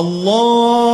الله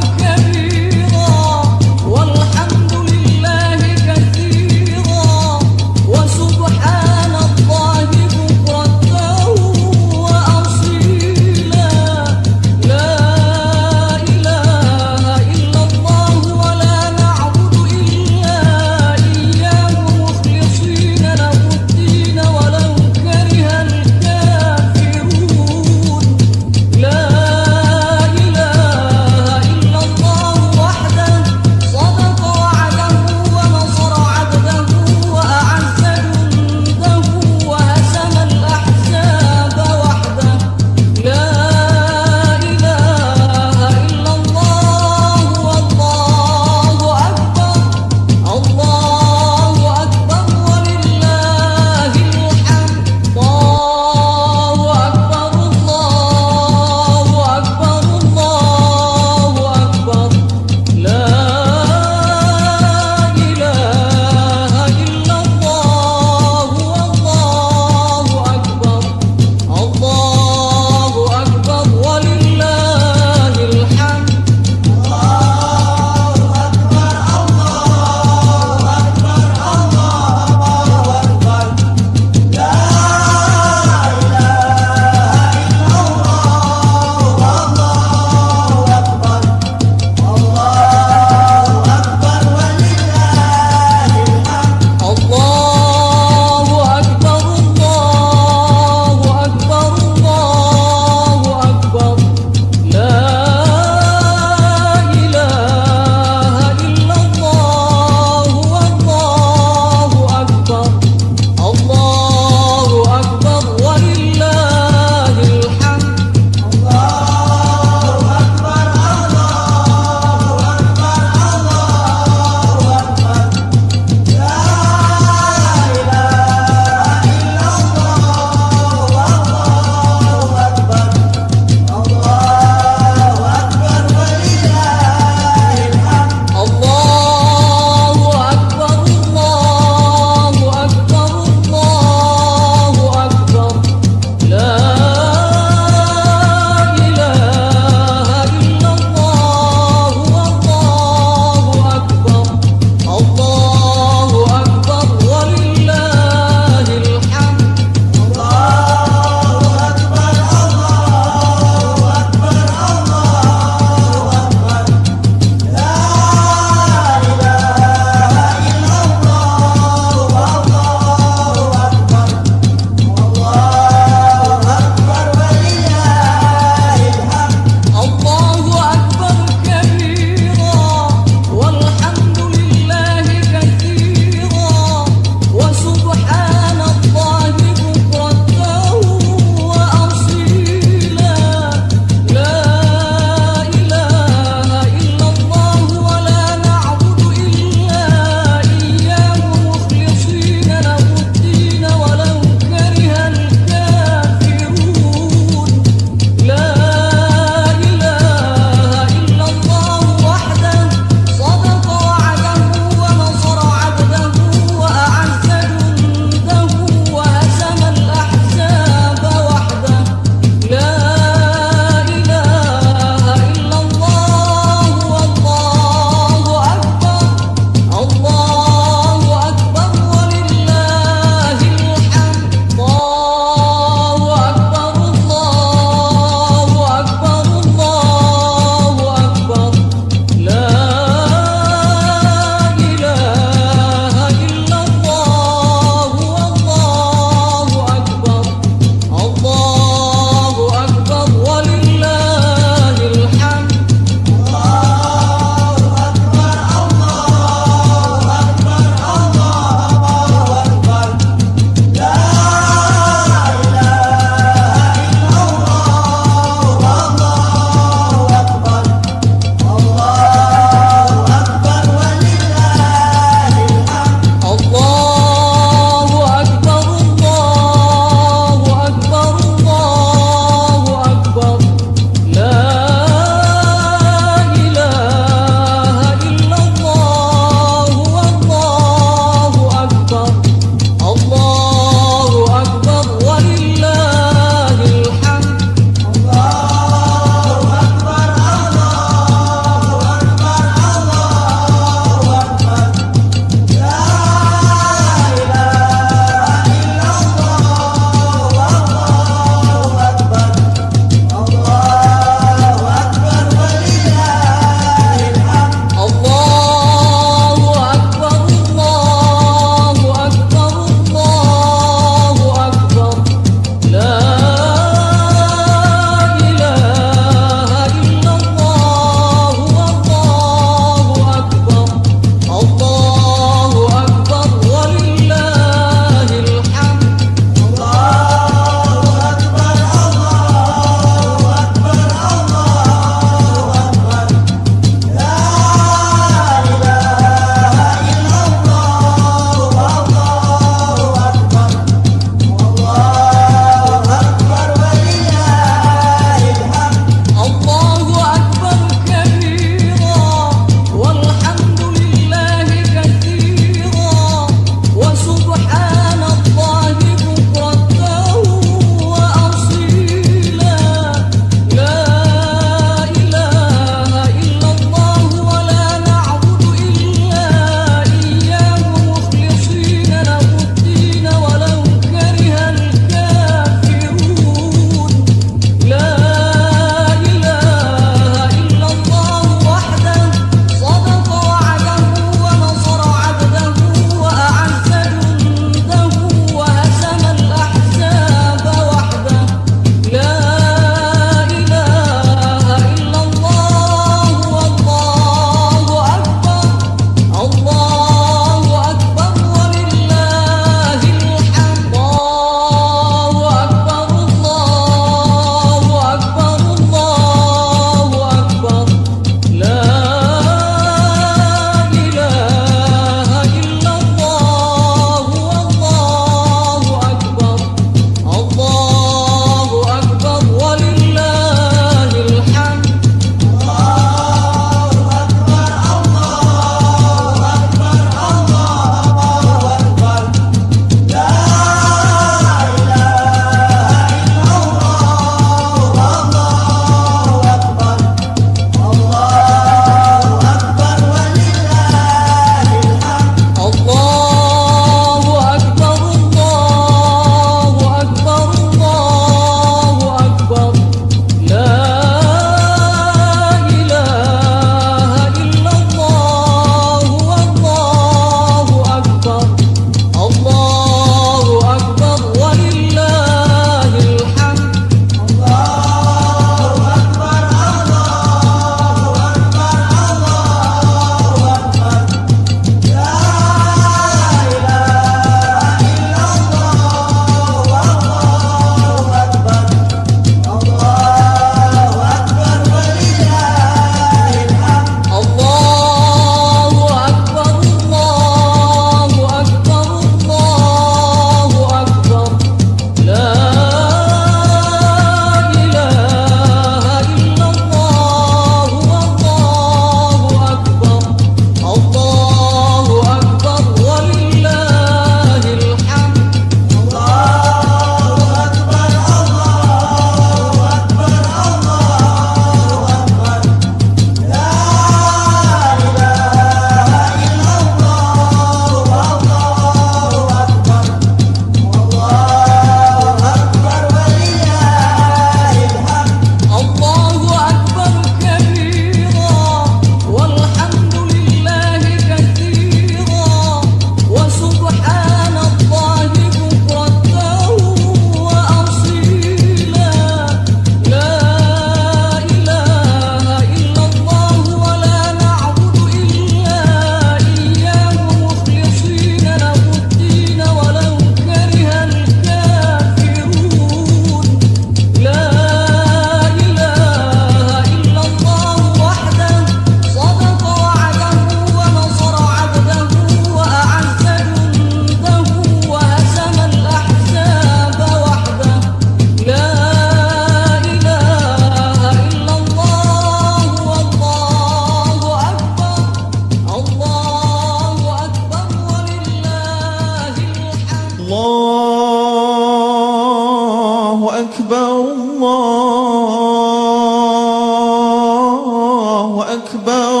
الله أكبر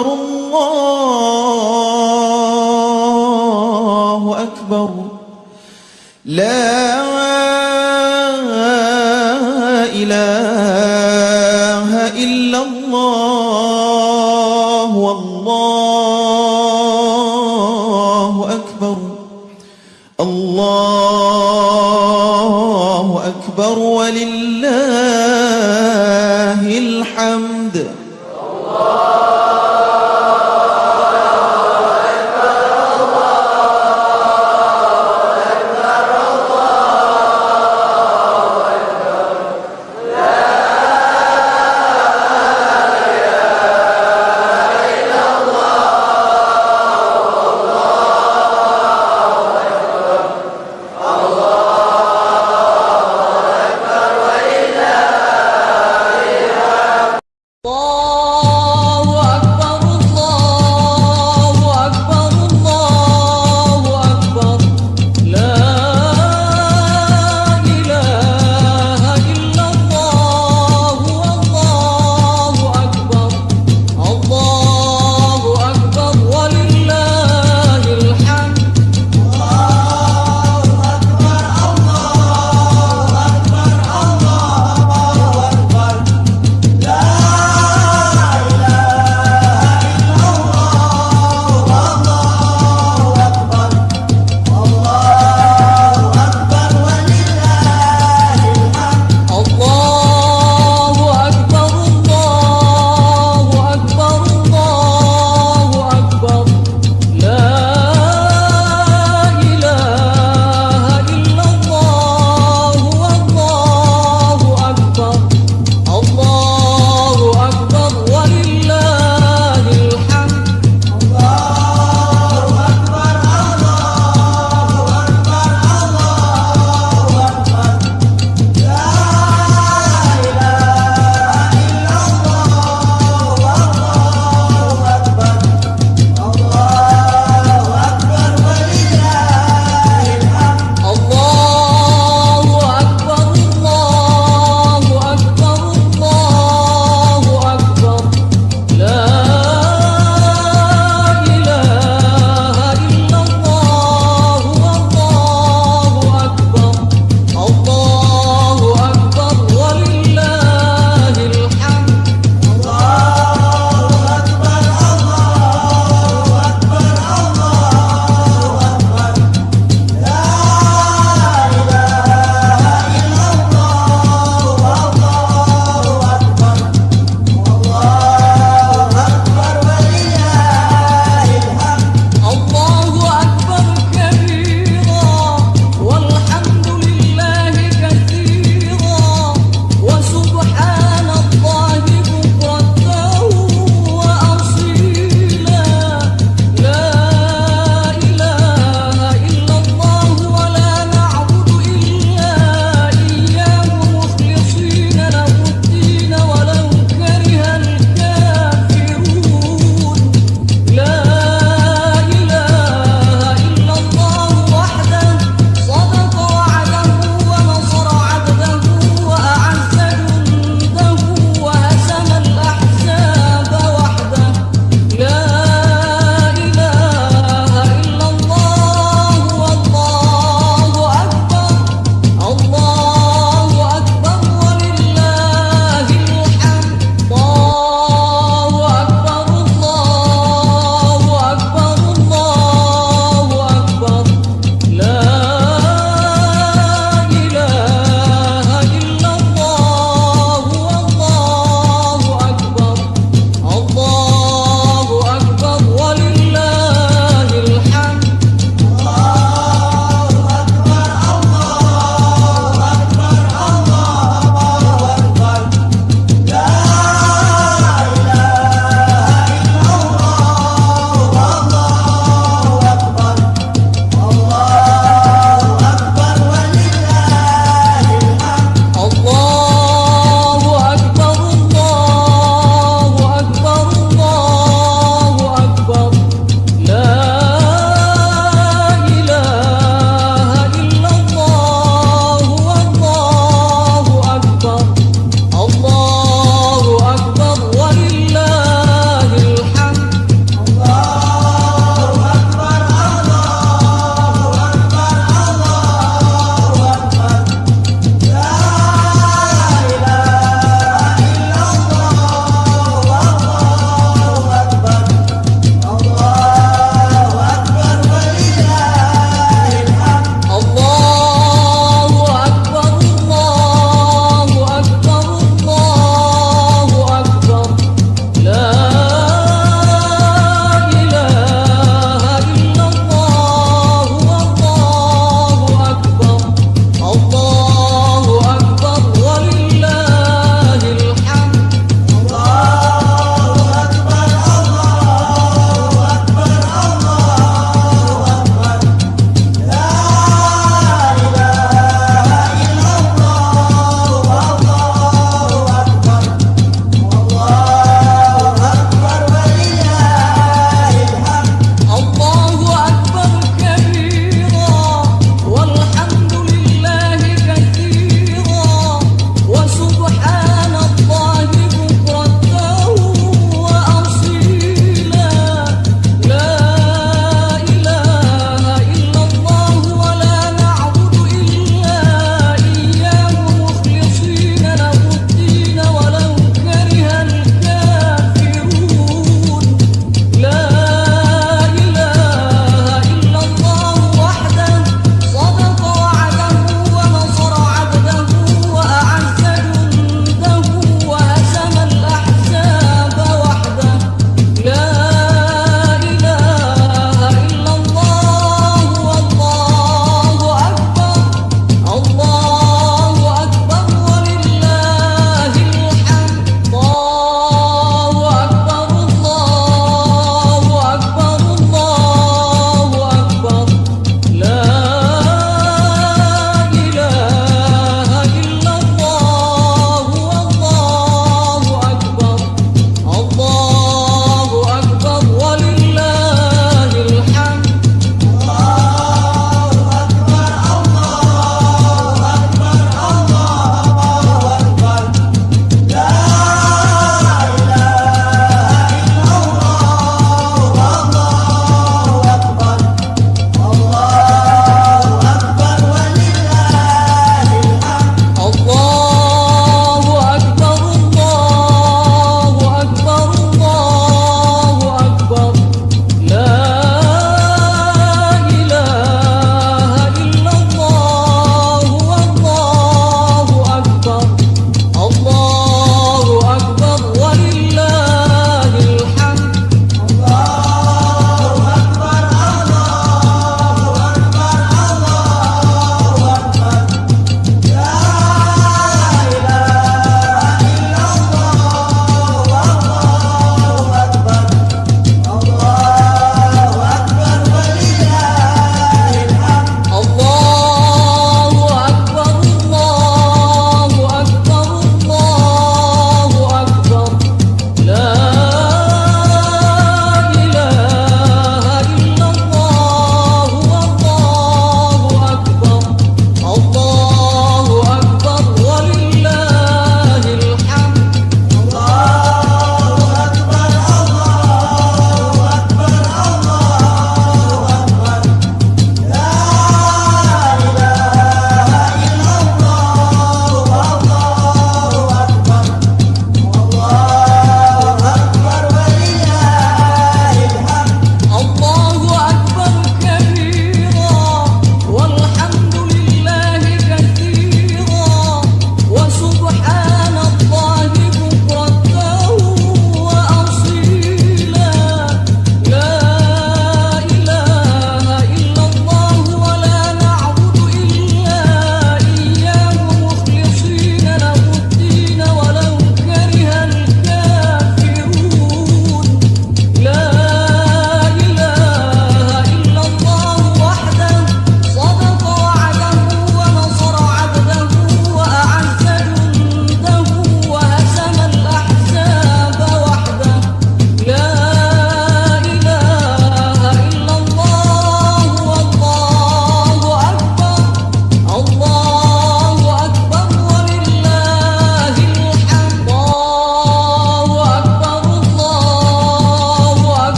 الله أكبر لا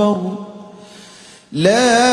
أكبر. لا